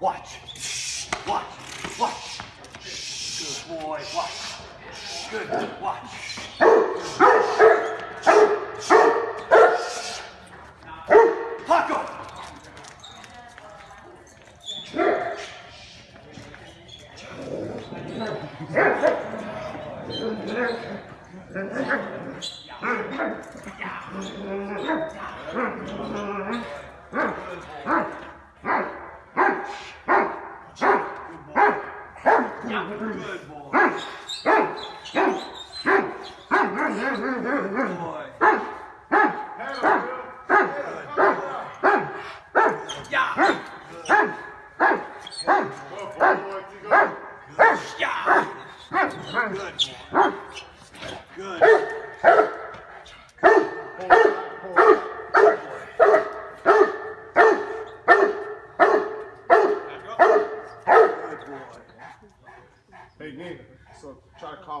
Watch. Watch. Watch. Good boy. Watch. Good. Watch. Paco. Good boy. Yeah. Yeah. Good. Good. Good boy. Hey, Nick, so try to call